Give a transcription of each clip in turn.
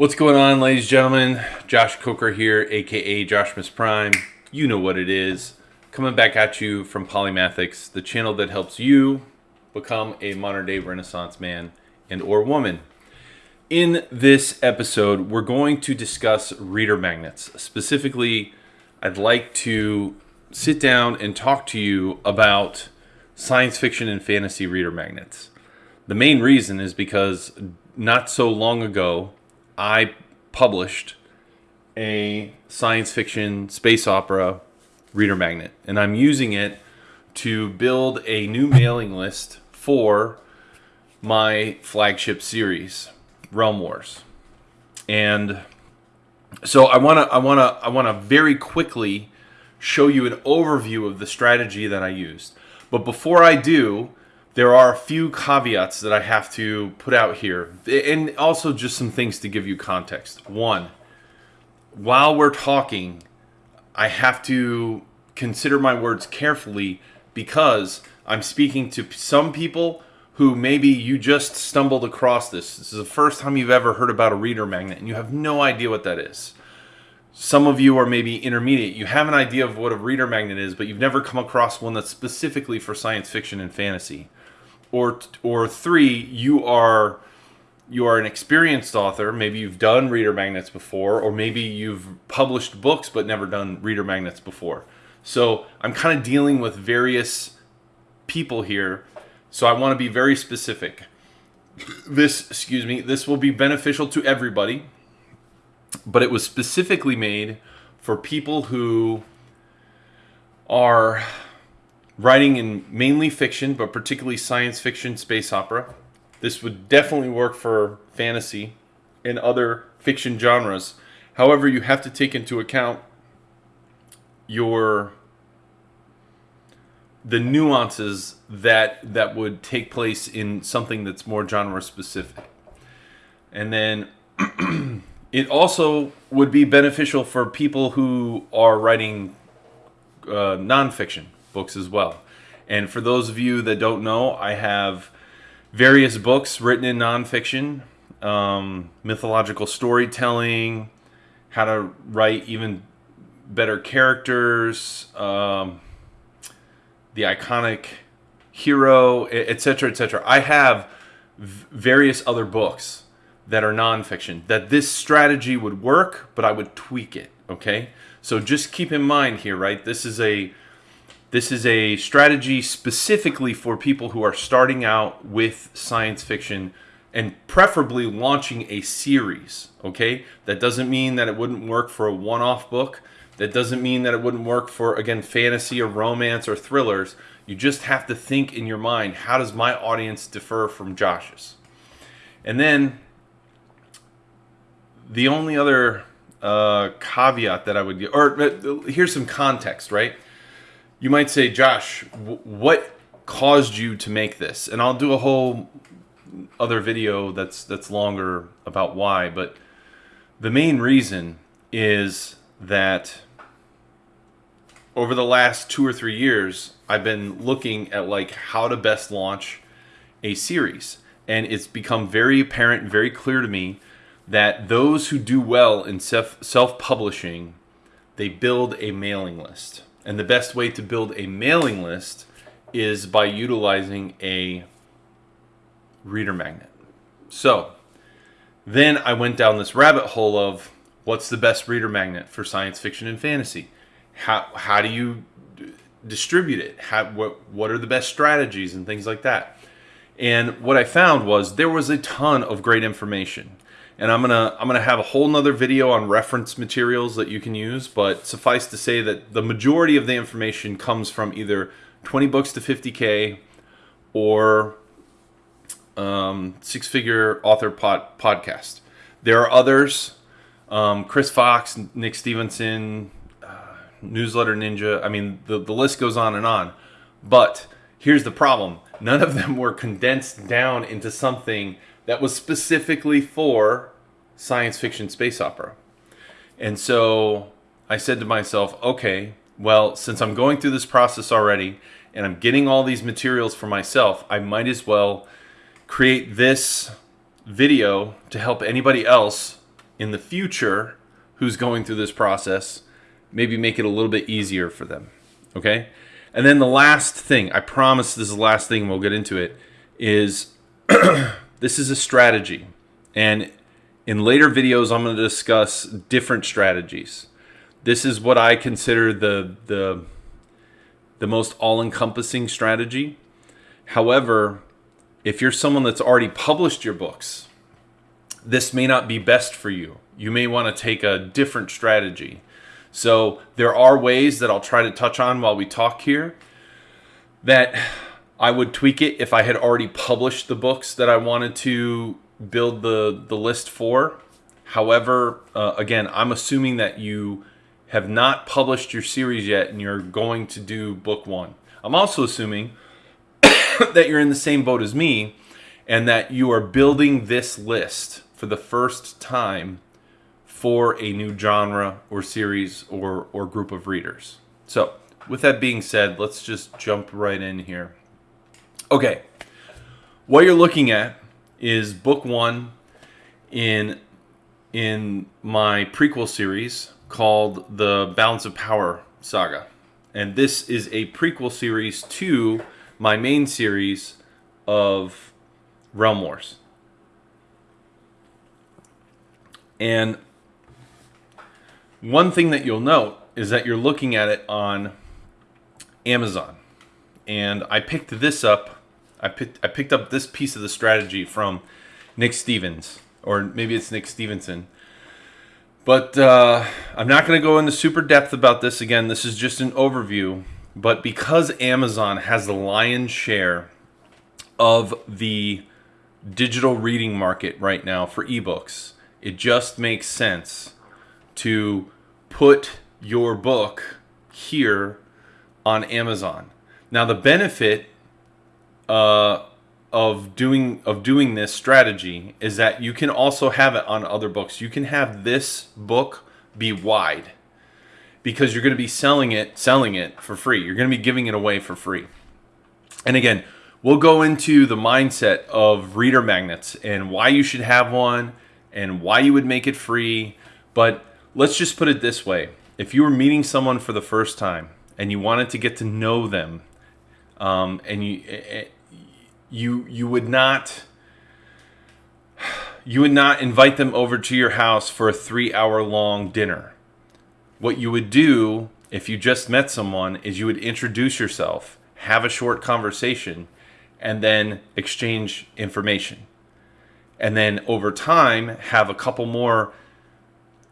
What's going on, ladies and gentlemen? Josh Coker here, aka Joshmas Prime. You know what it is. Coming back at you from Polymathics, the channel that helps you become a modern day Renaissance man and or woman. In this episode, we're going to discuss reader magnets. Specifically, I'd like to sit down and talk to you about science fiction and fantasy reader magnets. The main reason is because not so long ago, I published a science fiction space opera reader magnet, and I'm using it to build a new mailing list for my flagship series, Realm Wars. And so I want to I want to I want to very quickly show you an overview of the strategy that I used. But before I do, there are a few caveats that I have to put out here, and also just some things to give you context. One, while we're talking, I have to consider my words carefully because I'm speaking to some people who maybe you just stumbled across this. This is the first time you've ever heard about a reader magnet and you have no idea what that is. Some of you are maybe intermediate. You have an idea of what a reader magnet is, but you've never come across one that's specifically for science fiction and fantasy or or three, you are you are an experienced author. Maybe you've done reader magnets before, or maybe you've published books but never done reader magnets before. So I'm kind of dealing with various people here. So I want to be very specific. This, excuse me, this will be beneficial to everybody, but it was specifically made for people who are writing in mainly fiction, but particularly science fiction, space opera. This would definitely work for fantasy and other fiction genres. However, you have to take into account your the nuances that that would take place in something that's more genre specific. And then it also would be beneficial for people who are writing uh, nonfiction books as well. And for those of you that don't know, I have various books written in nonfiction, um, mythological storytelling, how to write even better characters, um, the iconic hero, etc., etc. I have various other books that are nonfiction that this strategy would work, but I would tweak it. Okay, so just keep in mind here, right? This is a this is a strategy specifically for people who are starting out with science fiction and preferably launching a series, okay? That doesn't mean that it wouldn't work for a one off book. That doesn't mean that it wouldn't work for, again, fantasy or romance or thrillers. You just have to think in your mind how does my audience differ from Josh's? And then the only other uh, caveat that I would give, or here's some context, right? You might say, Josh, what caused you to make this? And I'll do a whole other video that's that's longer about why, but the main reason is that over the last 2 or 3 years, I've been looking at like how to best launch a series. And it's become very apparent very clear to me that those who do well in self self-publishing, they build a mailing list and the best way to build a mailing list is by utilizing a reader magnet. So then I went down this rabbit hole of what's the best reader magnet for science fiction and fantasy? How, how do you distribute it? How, what, what are the best strategies and things like that? And what I found was there was a ton of great information and I'm gonna I'm gonna have a whole nother video on reference materials that you can use but suffice to say that the majority of the information comes from either 20 books to 50k or um, six figure author pod, podcast. There are others um, Chris Fox Nick Stephenson uh, newsletter ninja I mean the, the list goes on and on. But here's the problem. None of them were condensed down into something that was specifically for science fiction space opera. And so I said to myself, okay, well, since I'm going through this process already and I'm getting all these materials for myself, I might as well create this video to help anybody else in the future who's going through this process, maybe make it a little bit easier for them. Okay? And then the last thing, I promise this is the last thing, we'll get into it, is this is a strategy. And in later videos, I'm going to discuss different strategies. This is what I consider the, the, the most all encompassing strategy. However, if you're someone that's already published your books, this may not be best for you. You may want to take a different strategy. So there are ways that I'll try to touch on while we talk here that I would tweak it if I had already published the books that I wanted to build the, the list for. However, uh, again, I'm assuming that you have not published your series yet and you're going to do book one. I'm also assuming that you're in the same boat as me and that you are building this list for the first time for a new genre or series or, or group of readers. So, with that being said, let's just jump right in here. Okay, what you're looking at is book one in in my prequel series called the Balance of Power saga. And this is a prequel series to my main series of Realm Wars. And one thing that you'll note is that you're looking at it on Amazon. And I picked this up. I picked I picked up this piece of the strategy from Nick Stevens, or maybe it's Nick Stephenson. But uh, I'm not going to go into super depth about this again. This is just an overview. But because Amazon has the lion's share of the digital reading market right now for ebooks, it just makes sense to put your book here on Amazon. Now the benefit uh, of doing of doing this strategy is that you can also have it on other books. You can have this book be wide because you're going to be selling it selling it for free. You're going to be giving it away for free. And again, we'll go into the mindset of reader magnets and why you should have one and why you would make it free. But let's just put it this way if you were meeting someone for the first time and you wanted to get to know them, um, and you you you would not you would not invite them over to your house for a three hour long dinner. What you would do if you just met someone is you would introduce yourself, have a short conversation, and then exchange information and then over time have a couple more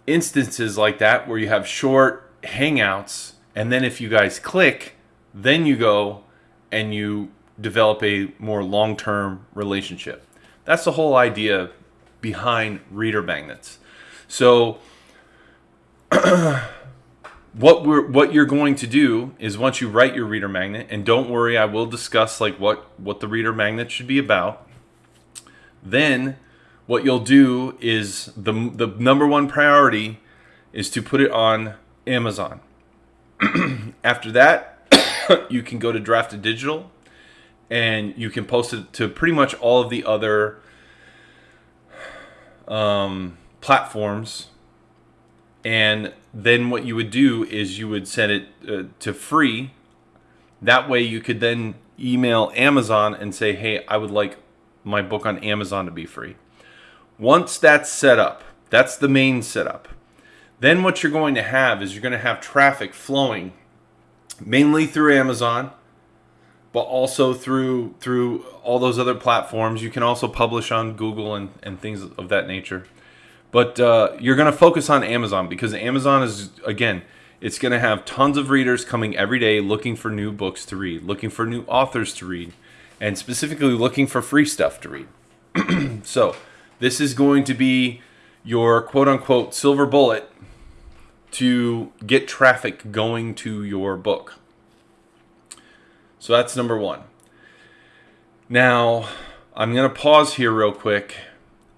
instances like that where you have short hangouts and then if you guys click then you go and you develop a more long-term relationship that's the whole idea behind reader magnets so what we're what you're going to do is once you write your reader magnet and don't worry I will discuss like what what the reader magnet should be about then what you'll do is the, the number one priority is to put it on Amazon. After that, you can go to Draft2Digital and you can post it to pretty much all of the other um, platforms. And then what you would do is you would set it uh, to free. That way you could then email Amazon and say, hey, I would like my book on Amazon to be free. Once that's set up, that's the main setup. Then what you're going to have is you're going to have traffic flowing mainly through Amazon, but also through through all those other platforms. You can also publish on Google and, and things of that nature. But uh, you're going to focus on Amazon because Amazon is, again, it's going to have tons of readers coming every day looking for new books to read, looking for new authors to read, and specifically looking for free stuff to read. so this is going to be your quote unquote silver bullet to get traffic going to your book. So that's number one. Now, I'm going to pause here real quick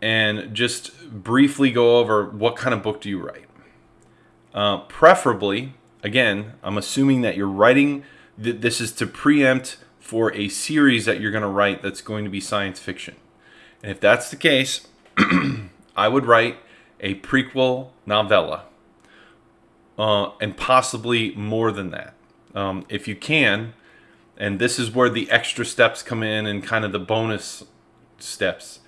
and just briefly go over what kind of book do you write. Uh, preferably, again, I'm assuming that you're writing, th- this is to preempt for a series that you're going to write that's going to be science fiction. And if that's the case, I would write a prequel novella, uh, and possibly more than that. Um, if you can, and this is where the extra steps come in and kind of the bonus steps,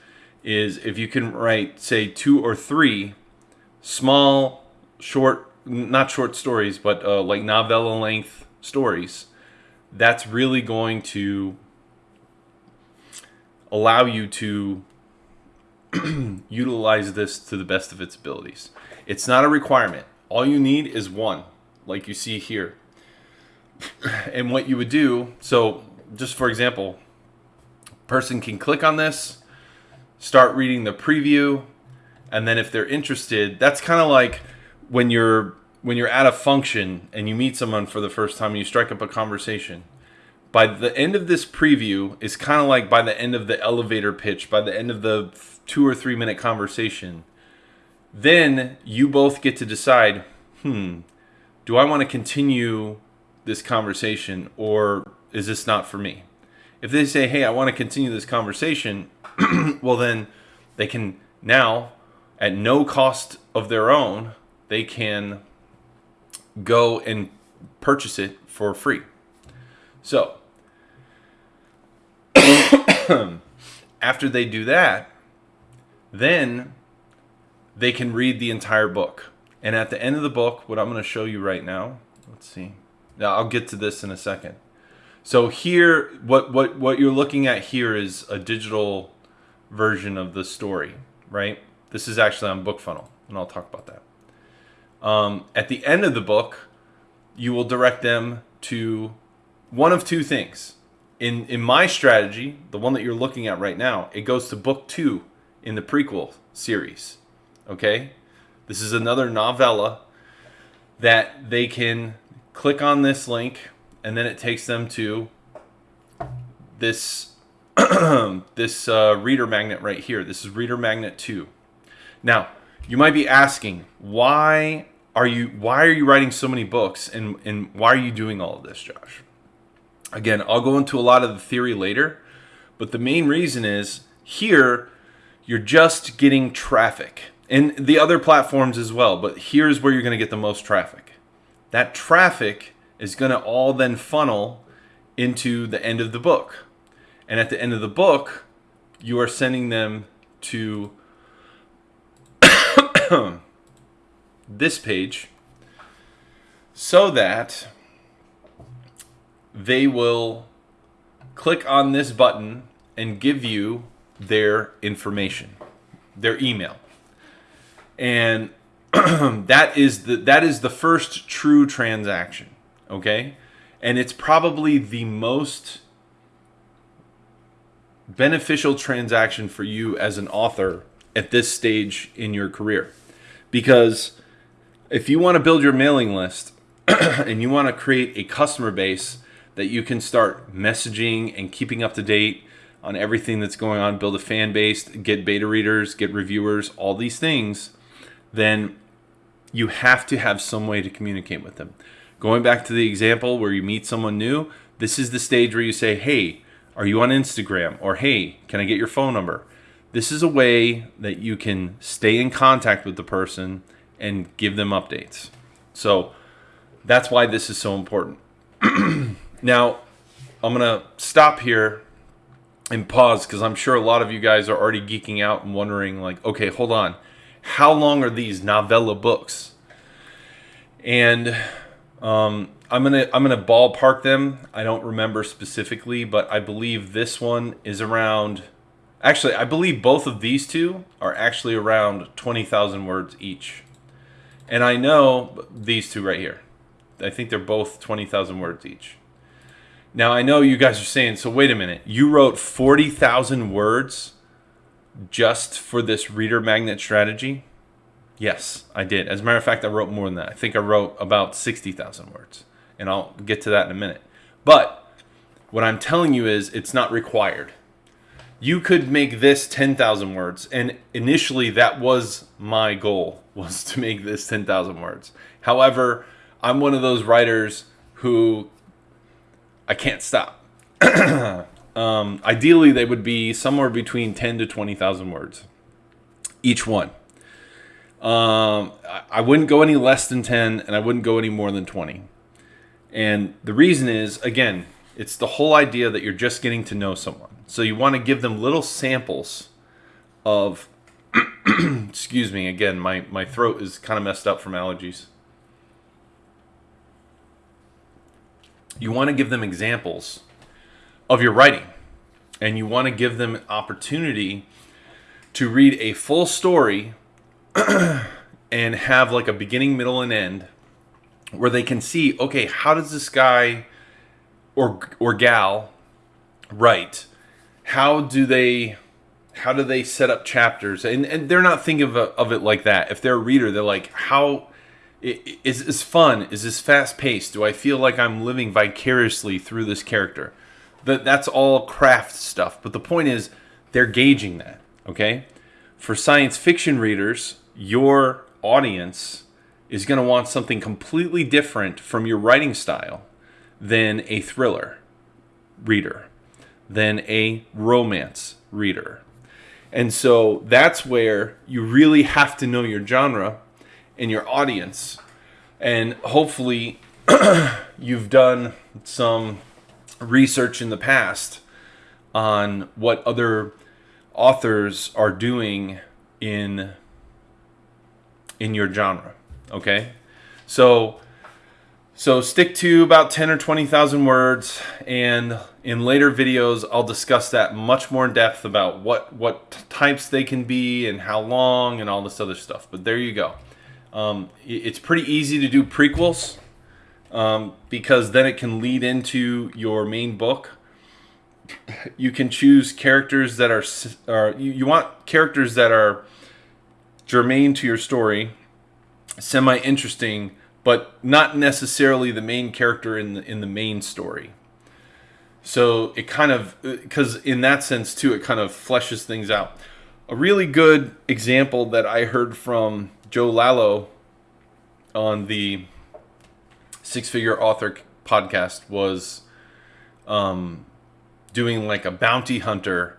is if you can write, say, two or three small, short, not short stories, but uh, like novella length stories, that's really going to allow you to utilize this to the best of its abilities. It's not a requirement. All you need is one, like you see here. and what you would do, so just for example, person can click on this, start reading the preview, and then if they're interested, that's kind of like when you're when you're at a function and you meet someone for the first time and you strike up a conversation. By the end of this preview is kind of like by the end of the elevator pitch by the end of the two or three minute conversation. Then you both get to decide hmm do i want to continue this conversation or is this not for me if they say hey i want to continue this conversation well then they can now at no cost of their own they can go and purchase it for free. So, after they do that, then they can read the entire book. And at the end of the book, what I'm going to show you right now, let's see. Now, I'll get to this in a second. So here, what, what, what you're looking at here is a digital version of the story, right? This is actually on BookFunnel, and I'll talk about that. Um, at the end of the book, you will direct them to one of two things. In, in my strategy, the one that you're looking at right now, it goes to book two in the prequel series. Okay? This is another novella that they can click on this link and then it takes them to this this uh, reader magnet right here. This is reader magnet 2. Now, you might be asking, why are you why are you writing so many books and and why are you doing all of this josh again i'll go into a lot of the theory later but the main reason is here you're just getting traffic and the other platforms as well but here's where you're going to get the most traffic that traffic is going to all then funnel into the end of the book and at the end of the book you are sending them to this page so that they will click on this button and give you their information, their email. And that is the that is the first true transaction, okay? And it's probably the most beneficial transaction for you as an author at this stage in your career. Because if you want to build your mailing list and you want to create a customer base that you can start messaging and keeping up to date on everything that's going on, build a fan base, get beta readers, get reviewers, all these things, then you have to have some way to communicate with them. Going back to the example where you meet someone new, this is the stage where you say, Hey, are you on Instagram? Or Hey, can I get your phone number? This is a way that you can stay in contact with the person and give them updates. So that's why this is so important. now, I'm going to stop here and pause because I'm sure a lot of you guys are already geeking out and wondering, like, okay, hold on. How long are these novella books? And um, I'm gonna I'm gonna ballpark them. I don't remember specifically, but I believe this one is around. Actually, I believe both of these two are actually around twenty thousand words each. And I know these two right here. I think they're both 20,000 words each. Now, I know you guys are saying, so wait a minute. You wrote 40,000 words just for this reader magnet strategy? Yes, I did. As a matter of fact, I wrote more than that. I think I wrote about 60,000 words. And I'll get to that in a minute. But what I'm telling you is it's not required you could make this 10,000 words. And initially that was my goal was to make this 10,000 words. However, I'm one of those writers who I can't stop. um, ideally, they would be somewhere between 10 to 20,000 words, each one. Um, I, I wouldn't go any less than 10, and I wouldn't go any more than 20. And the reason is, again, it's the whole idea that you're just getting to know someone. So you want to give them little samples of, excuse me, again, my, my throat is kind of messed up from allergies. You want to give them examples of your writing, and you want to give them an opportunity to read a full story and have like a beginning, middle, and end where they can see, okay, how does this guy or or gal write? How do they how do they set up chapters? And and they're not thinking of, of it like that. If they're a reader, they're like, how is this fun? Is this fast paced? Do I feel like I'm living vicariously through this character? That that's all craft stuff. But the point is, they're gauging that. Okay, for science fiction readers, your audience is going to want something completely different from your writing style than a thriller reader, than a romance reader. And so that's where you really have to know your genre and your audience. And hopefully, you've done some research in the past on what other authors are doing in in your genre. Okay, so so stick to about ten or twenty thousand words, and in later videos I'll discuss that much more in depth about what what types they can be and how long and all this other stuff. But there you go. Um, it's pretty easy to do prequels um, because then it can lead into your main book. You can choose characters that are, are you, you want characters that are germane to your story, semi interesting, but not necessarily the main character in the in the main story. So it kind of because in that sense too, it kind of fleshes things out. A really good example that I heard from Joe Lallo on the Six Figure Author podcast was um, doing like a bounty hunter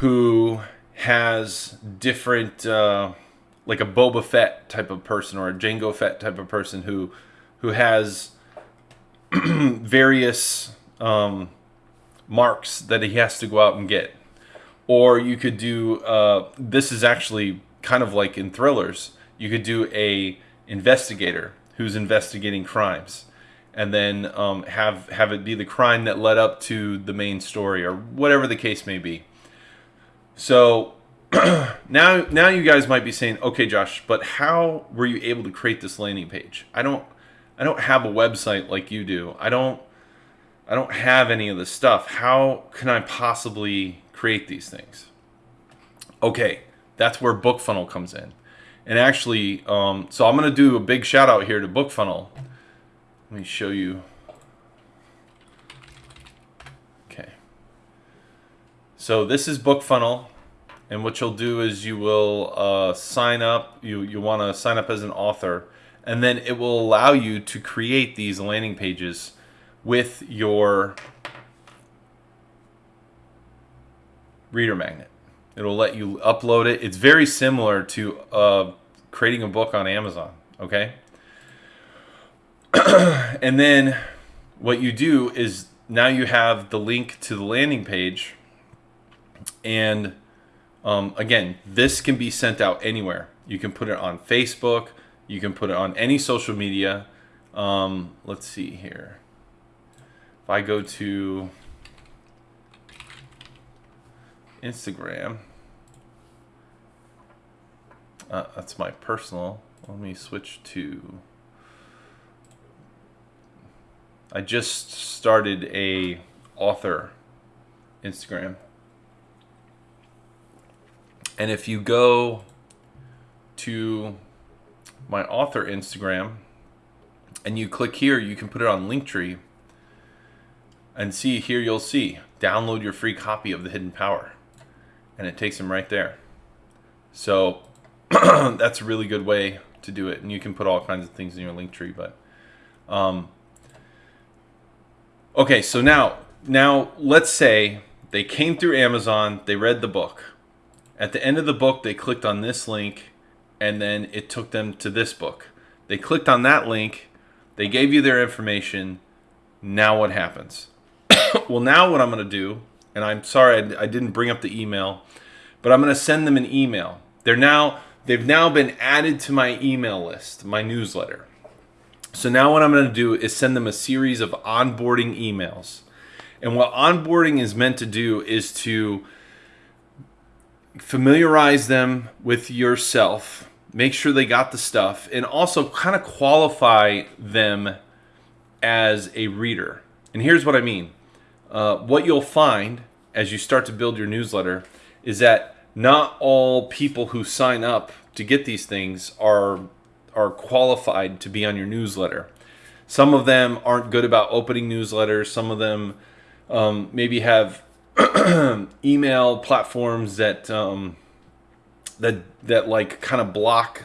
who has different uh, like a Boba Fett type of person or a Jango Fett type of person who who has various um, marks that he has to go out and get. Or you could do uh, this is actually kind of like in thrillers. You could do a investigator who's investigating crimes, and then um, have have it be the crime that led up to the main story or whatever the case may be. So now now you guys might be saying, okay, Josh, but how were you able to create this landing page? I don't I don't have a website like you do. I don't I don't have any of this stuff. How can I possibly create these things? Okay, that's where BookFunnel comes in. And actually, um, so I'm going to do a big shout out here to BookFunnel. Let me show you. Okay. So this is BookFunnel. And what you'll do is you will uh, sign up. You, you want to sign up as an author. And then it will allow you to create these landing pages with your reader magnet. It'll let you upload it. It's very similar to uh, creating a book on Amazon. Okay. and then what you do is now you have the link to the landing page. And um, again, this can be sent out anywhere. You can put it on Facebook. You can put it on any social media. Um, let's see here. If I go to Instagram. Uh, that's my personal. Let me switch to. I just started a author Instagram. And if you go to my author Instagram and you click here, you can put it on Linktree and see here you'll see download your free copy of the Hidden Power and it takes them right there. So that's a really good way to do it, and you can put all kinds of things in your link tree. But um, okay, so now now let's say they came through Amazon, they read the book. At the end of the book, they clicked on this link, and then it took them to this book. They clicked on that link, they gave you their information. Now what happens? well, now what I'm going to do, and I'm sorry I, I didn't bring up the email, but I'm going to send them an email. They're now they've now been added to my email list, my newsletter. So now what I'm going to do is send them a series of onboarding emails. And what onboarding is meant to do is to familiarize them with yourself, make sure they got the stuff, and also kind of qualify them as a reader. And here's what I mean uh, what you'll find as you start to build your newsletter is that not all people who sign up to get these things are are qualified to be on your newsletter. Some of them aren't good about opening newsletters. Some of them um, maybe have email platforms that um, that that like kind of block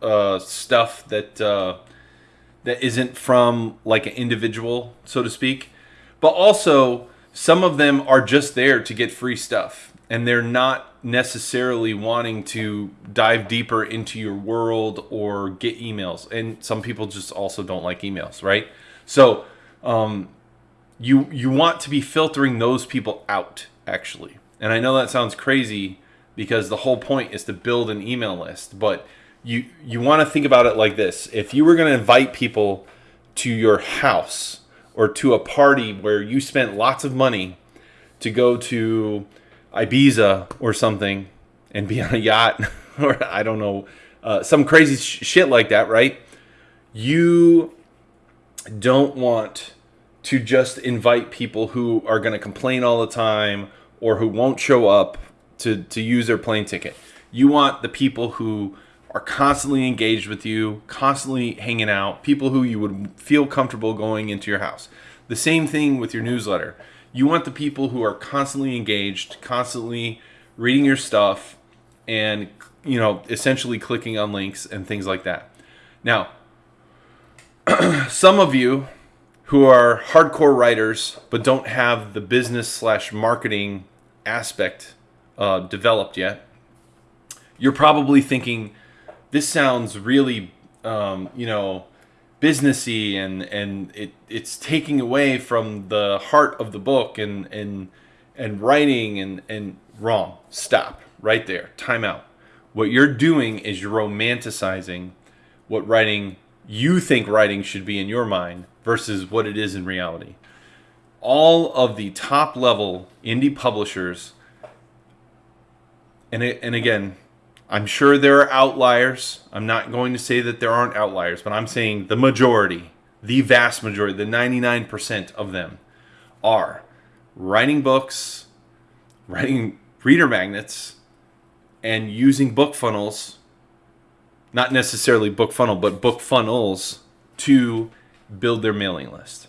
uh, stuff that uh, that isn't from like an individual, so to speak. But also, some of them are just there to get free stuff, and they're not necessarily wanting to dive deeper into your world or get emails. And some people just also don't like emails, right? So um, you you want to be filtering those people out actually. And I know that sounds crazy because the whole point is to build an email list, but you you want to think about it like this. If you were going to invite people to your house or to a party where you spent lots of money to go to Ibiza or something and be on a yacht or I don't know, uh, some crazy sh- shit like that, right? You don't want to just invite people who are going to complain all the time or who won't show up to, to use their plane ticket. You want the people who are constantly engaged with you, constantly hanging out, people who you would feel comfortable going into your house. The same thing with your newsletter. You want the people who are constantly engaged, constantly reading your stuff, and you know, essentially clicking on links and things like that. Now, some of you who are hardcore writers but don't have the business slash marketing aspect uh, developed yet, you're probably thinking, this sounds really, um, you know, businessy and and it it's taking away from the heart of the book and and and writing and and wrong. Stop right there. Time out. What you're doing is you're romanticizing what writing you think writing should be in your mind versus what it is in reality. All of the top level indie publishers and it, and again, I'm sure there are outliers. I'm not going to say that there aren't outliers, but I'm saying the majority, the vast majority, the 99% of them are writing books, writing reader magnets, and using book funnels, not necessarily book funnel, but book funnels to build their mailing list.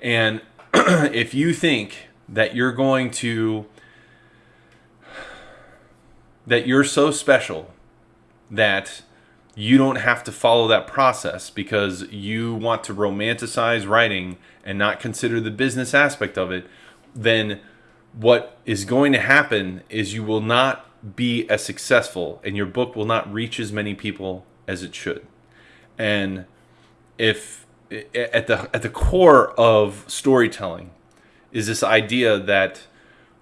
And if you think that you're going to that you're so special that you don't have to follow that process because you want to romanticize writing and not consider the business aspect of it, then what is going to happen is you will not be as successful and your book will not reach as many people as it should. And if at the at the core of storytelling is this idea that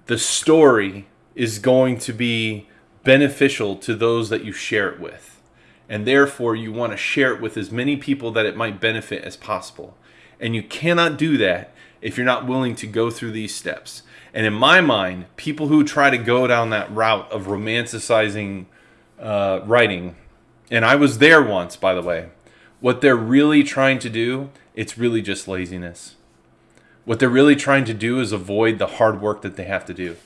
the story is going to be beneficial to those that you share it with. And therefore, you want to share it with as many people that it might benefit as possible. And you cannot do that if you're not willing to go through these steps. And in my mind, people who try to go down that route of romanticizing uh, writing, and I was there once, by the way, what they're really trying to do, it's really just laziness. What they're really trying to do is avoid the hard work that they have to do.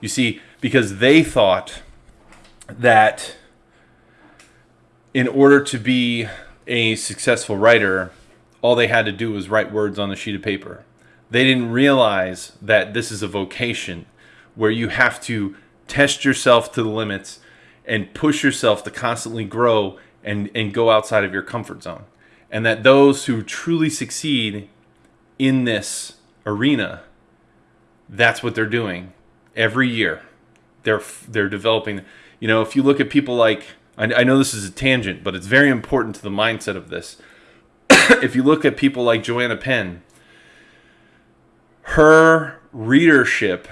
You see, because they thought that in order to be a successful writer, all they had to do was write words on a sheet of paper. They didn't realize that this is a vocation where you have to test yourself to the limits and push yourself to constantly grow and, and go outside of your comfort zone. And that those who truly succeed in this arena, that's what they're doing every year. They're they're developing you know, if you look at people like I, I know this is a tangent, but it's very important to the mindset of this. if you look at people like Joanna Penn, her readership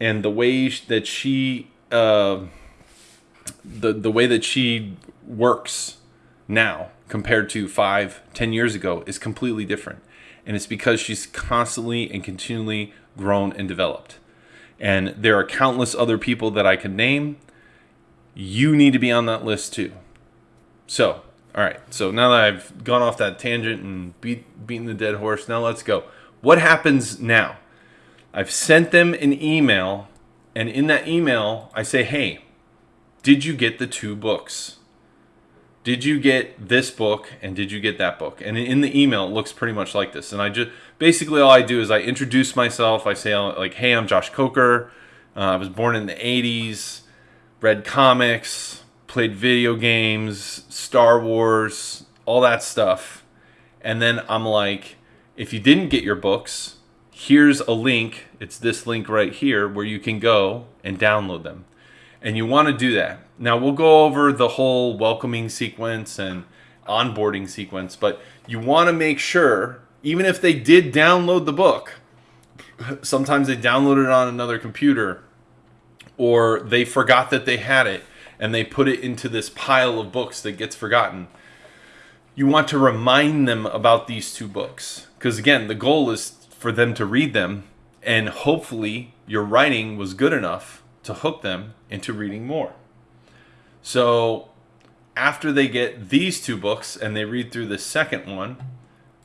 and the way that she uh, the the way that she works now compared to five, ten years ago is completely different. And it's because she's constantly and continually grown and developed. And there are countless other people that I could name. You need to be on that list too. So, all right. So now that I've gone off that tangent and beat, beaten the dead horse, now let's go. What happens now? I've sent them an email, and in that email, I say, hey, did you get the two books? did you get this book and did you get that book and in the email it looks pretty much like this and i just basically all i do is i introduce myself i say like hey i'm josh coker uh, i was born in the 80s read comics played video games star wars all that stuff. And then i'm like if you didn't get your books here's a link. It's this link right here where you can go and download them. And you want to do that. Now we'll go over the whole welcoming sequence and onboarding sequence, but you want to make sure, even if they did download the book, sometimes they downloaded it on another computer or they forgot that they had it and they put it into this pile of books that gets forgotten. You want to remind them about these two books because again, the goal is for them to read them and hopefully your writing was good enough to hook them into reading more. So after they get these two books and they read through the second one,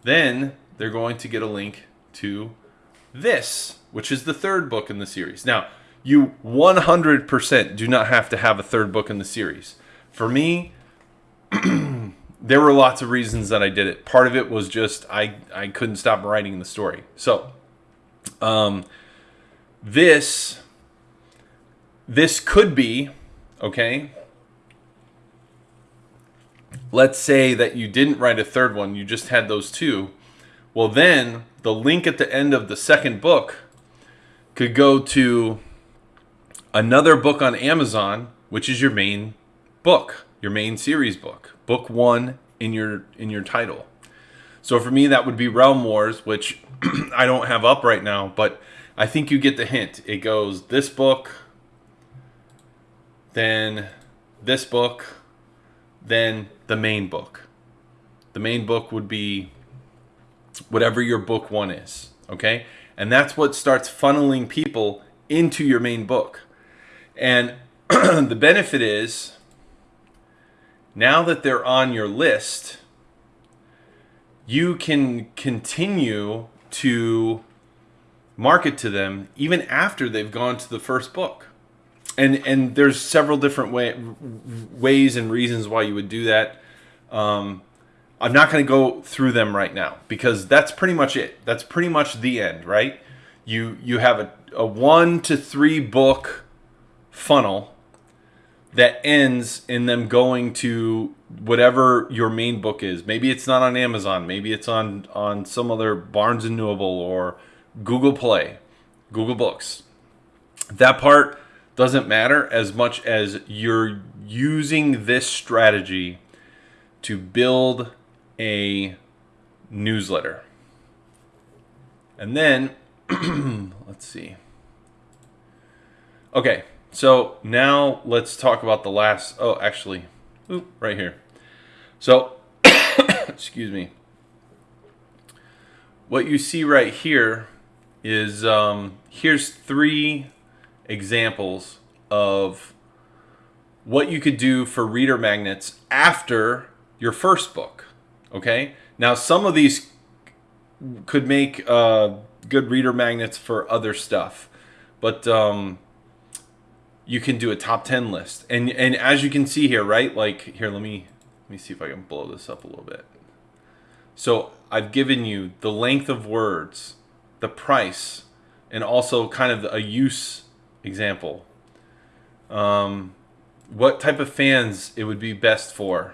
then they're going to get a link to this, which is the third book in the series. Now, you 100% do not have to have a third book in the series. For me, there were lots of reasons that I did it. Part of it was just I, I couldn't stop writing the story. So, um, this this could be, okay? Let's say that you didn't write a third one, you just had those two. Well, then the link at the end of the second book could go to another book on Amazon, which is your main book, your main series book, book one in your in your title. So for me, that would be Realm Wars, which I don't have up right now, but I think you get the hint. It goes this book, then this book, then the main book. The main book would be whatever your book one is, okay? And that's what starts funneling people into your main book. And the benefit is now that they're on your list, you can continue to market to them even after they've gone to the first book and and there's several different way, ways and reasons why you would do that. Um, I'm not going to go through them right now because that's pretty much it. That's pretty much the end, right? You you have a, a one to three book funnel that ends in them going to whatever your main book is. Maybe it's not on Amazon. Maybe it's on on some other Barnes and Noble or Google Play, Google Books. That part doesn't matter as much as you're using this strategy to build a newsletter. And then, let's see. Okay, so now let's talk about the last. Oh, actually, oop, right here. So, excuse me. What you see right here is um, here's three examples of what you could do for reader magnets after your first book. Okay, now some of these could make uh, good reader magnets for other stuff, but um, you can do a top 10 list. And and as you can see here, right? Like here, let me let me see if I can blow this up a little bit. So I've given you the length of words, the price, and also kind of a use example. Um, what type of fans it would be best for,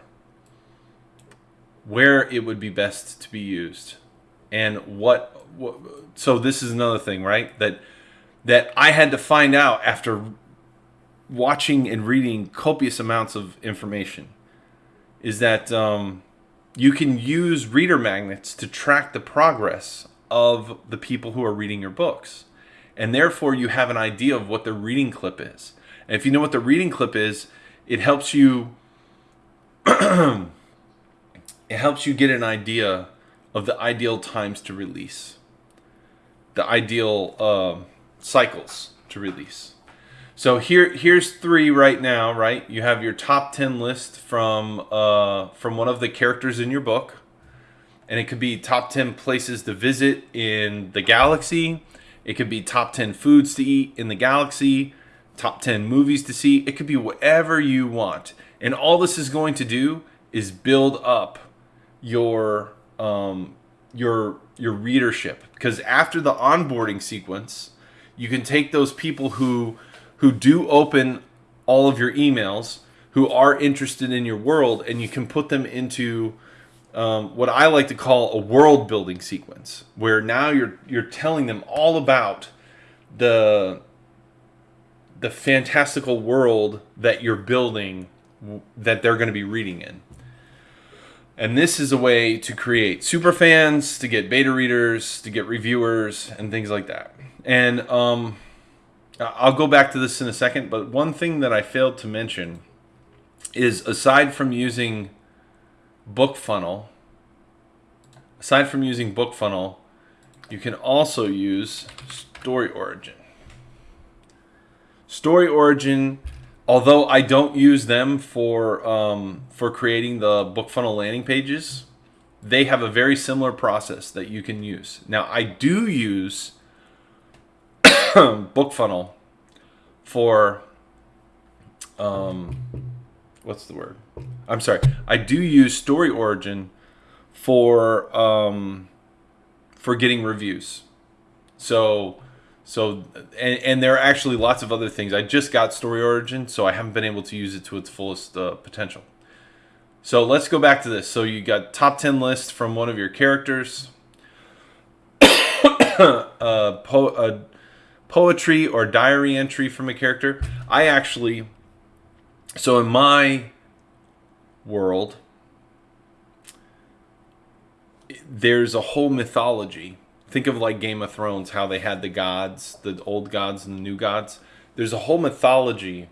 where it would be best to be used, and what, what. So this is another thing, right? That that I had to find out after watching and reading copious amounts of information is that um, you can use reader magnets to track the progress of the people who are reading your books. And therefore, you have an idea of what the reading clip is. And if you know what the reading clip is, it helps you it helps you get an idea of the ideal times to release, the ideal uh, cycles to release. So here, here's three right now. Right, you have your top ten list from uh, from one of the characters in your book, and it could be top ten places to visit in the galaxy. It could be top ten foods to eat in the galaxy, top ten movies to see. It could be whatever you want, and all this is going to do is build up your um, your your readership because after the onboarding sequence, you can take those people who who do open all of your emails, who are interested in your world, and you can put them into um, what I like to call a world building sequence, where now you're you're telling them all about the the fantastical world that you're building that they're going to be reading in. And this is a way to create super fans, to get beta readers, to get reviewers, and things like that. And um, I'll go back to this in a second, but one thing that I failed to mention is aside from using BookFunnel, aside from using BookFunnel, you can also use Story Origin. Story Origin, although I don't use them for um, for creating the BookFunnel landing pages, they have a very similar process that you can use. Now, I do use BookFunnel for um, what's the word? I'm sorry. I do use Story Origin for um, for getting reviews. So so and, and there are actually lots of other things. I just got Story Origin, so I haven't been able to use it to its fullest uh, potential. So let's go back to this. So you got top 10 list from one of your characters. uh, po- uh, poetry or diary entry from a character. I actually, so in my world, there's a whole mythology. Think of like Game of Thrones, how they had the gods, the old gods and the new gods. There's a whole mythology,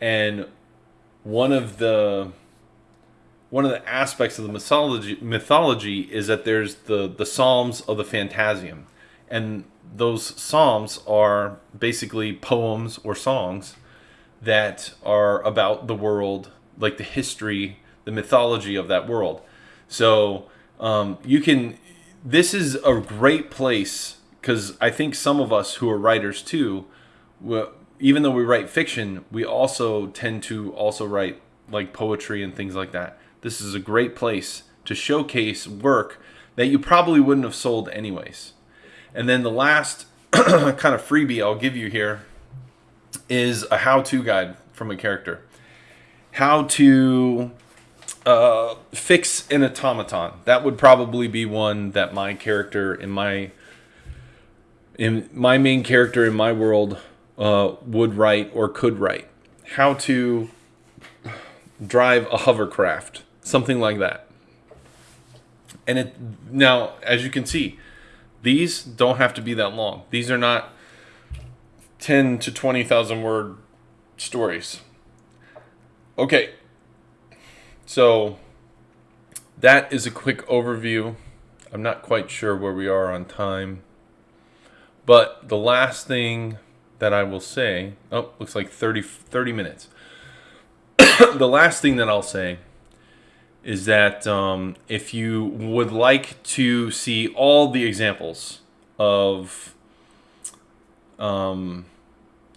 and one of the one of the aspects of the mythology mythology is that there's the the Psalms of the Phantasm, and those psalms are basically poems or songs that are about the world, like the history, the mythology of that world. So um, you can. This is a great place because I think some of us who are writers too, even though we write fiction, we also tend to also write like poetry and things like that. This is a great place to showcase work that you probably wouldn't have sold anyways. And then the last kind of freebie I'll give you here is a how-to guide from a character. How to uh, fix an automaton. That would probably be one that my character in my in my main character in my world uh, would write or could write. How to drive a hovercraft, something like that. And it now, as you can see, these don't have to be that long. These are not 10 to 20,000 word stories. Okay. So that is a quick overview. I'm not quite sure where we are on time. But the last thing that I will say, oh, looks like 30, 30 minutes. the last thing that I'll say is that um, if you would like to see all the examples of um,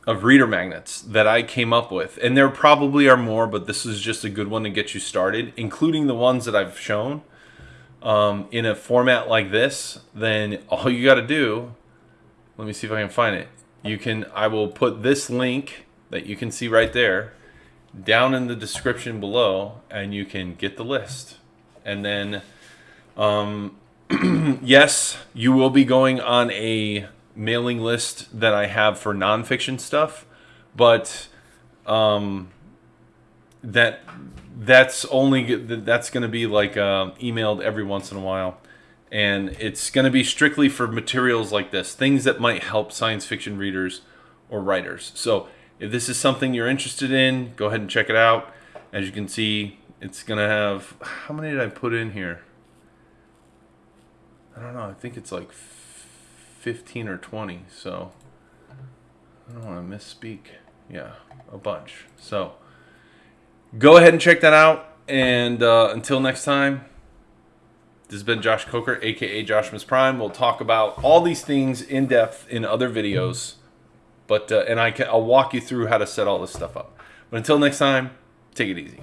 of reader magnets that I came up with, and there probably are more, but this is just a good one to get you started, including the ones that I've shown um, in a format like this, then all you got to do, let me see if I can find it. You can, I will put this link that you can see right there down in the description below and you can get the list. And then, um, yes, you will be going on a mailing list that I have for nonfiction stuff, but um, that that's only that's going to be like uh, emailed every once in a while and it's going to be strictly for materials like this things that might help science fiction readers or writers so if this is something you're interested in go ahead and check it out. As you can see it's going to have how many did i put in here? I don't know i think it's like 15 or 20 so. I don't want to misspeak. Yeah a bunch. So go ahead and check that out and uh, until next time this has been Josh Coker, aka Josh Joshmas Prime. We'll talk about all these things in depth in other videos, but uh, and I can, I'll walk you through how to set all this stuff up. But until next time, take it easy.